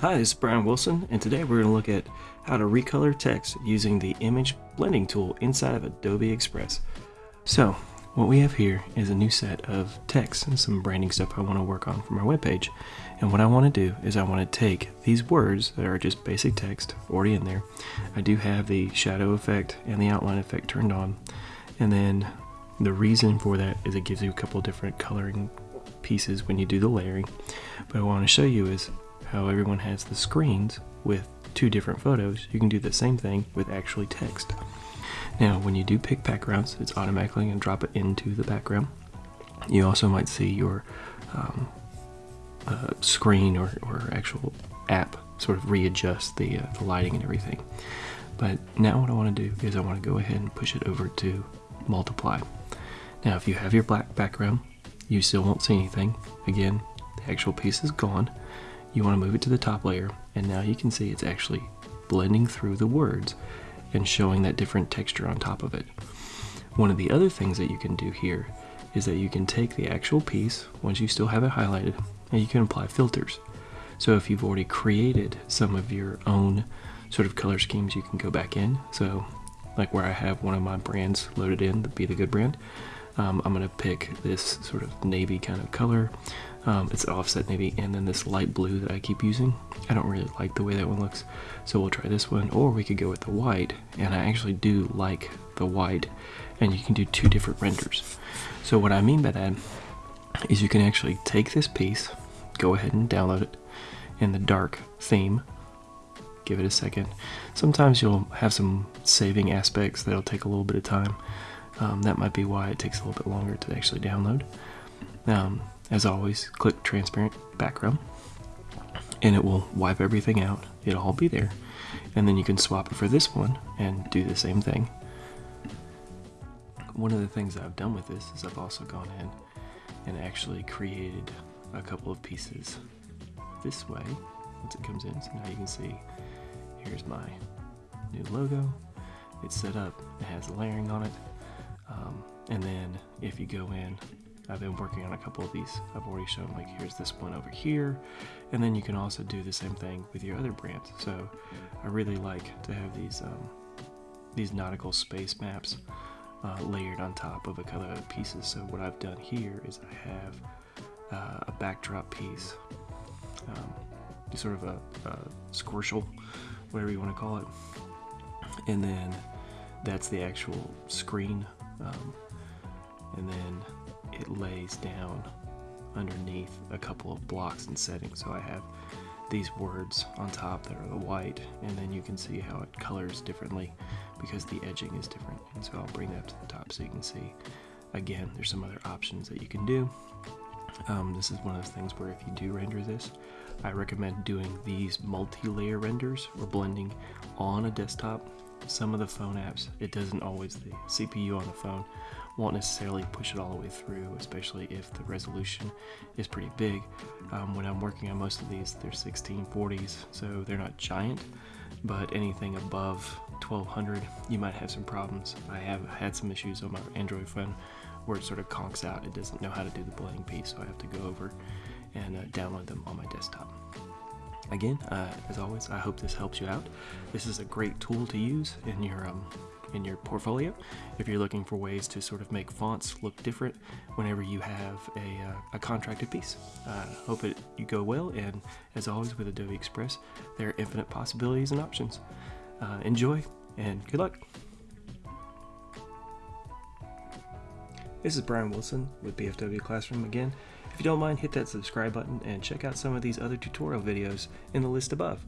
Hi, this is Brian Wilson, and today we're going to look at how to recolor text using the image blending tool inside of Adobe Express. So, what we have here is a new set of text and some branding stuff I want to work on for my webpage. And what I want to do is I want to take these words that are just basic text already in there. I do have the shadow effect and the outline effect turned on. And then the reason for that is it gives you a couple different coloring pieces when you do the layering. But I want to show you is how everyone has the screens with two different photos, you can do the same thing with actually text. Now, when you do pick backgrounds, it's automatically going to drop it into the background. You also might see your um, uh, screen or, or actual app sort of readjust the, uh, the lighting and everything. But now what I want to do is I want to go ahead and push it over to multiply. Now, if you have your black background, you still won't see anything. Again, the actual piece is gone you want to move it to the top layer and now you can see it's actually blending through the words and showing that different texture on top of it. One of the other things that you can do here is that you can take the actual piece once you still have it highlighted and you can apply filters. So if you've already created some of your own sort of color schemes, you can go back in. So like where I have one of my brands loaded in, the Be The Good brand, um, I'm going to pick this sort of navy kind of color. Um, it's offset navy and then this light blue that I keep using. I don't really like the way that one looks, so we'll try this one, or we could go with the white, and I actually do like the white, and you can do two different renders. So what I mean by that is you can actually take this piece, go ahead and download it in the dark theme, give it a second. Sometimes you'll have some saving aspects that'll take a little bit of time. Um, that might be why it takes a little bit longer to actually download. Um, as always, click transparent background and it will wipe everything out. It'll all be there. And then you can swap it for this one and do the same thing. One of the things I've done with this is I've also gone in and actually created a couple of pieces this way once it comes in. So now you can see here's my new logo. It's set up, it has layering on it. Um, and then if you go in I've been working on a couple of these. I've already shown like here's this one over here. And then you can also do the same thing with your other brands. So I really like to have these um, these nautical space maps uh, layered on top of a couple of pieces. So what I've done here is I have uh, a backdrop piece, um, sort of a, a squirshel, whatever you want to call it. And then that's the actual screen. Um, and then it lays down underneath a couple of blocks and settings. So I have these words on top that are the white, and then you can see how it colors differently because the edging is different. And so I'll bring that to the top so you can see. Again, there's some other options that you can do. Um, this is one of those things where if you do render this, I recommend doing these multi-layer renders or blending on a desktop. Some of the phone apps, it doesn't always, the CPU on the phone won't necessarily push it all the way through, especially if the resolution is pretty big. Um, when I'm working on most of these, they're 1640s, so they're not giant, but anything above 1200, you might have some problems. I have had some issues on my Android phone where it sort of conks out. It doesn't know how to do the blending piece, so I have to go over and uh, download them on my desktop. Again, uh, as always, I hope this helps you out. This is a great tool to use in your um, in your portfolio if you're looking for ways to sort of make fonts look different whenever you have a, uh, a contracted piece. Uh, hope it you go well, and as always with Adobe Express, there are infinite possibilities and options. Uh, enjoy, and good luck! This is Brian Wilson with BFW Classroom again. If you don't mind, hit that subscribe button and check out some of these other tutorial videos in the list above.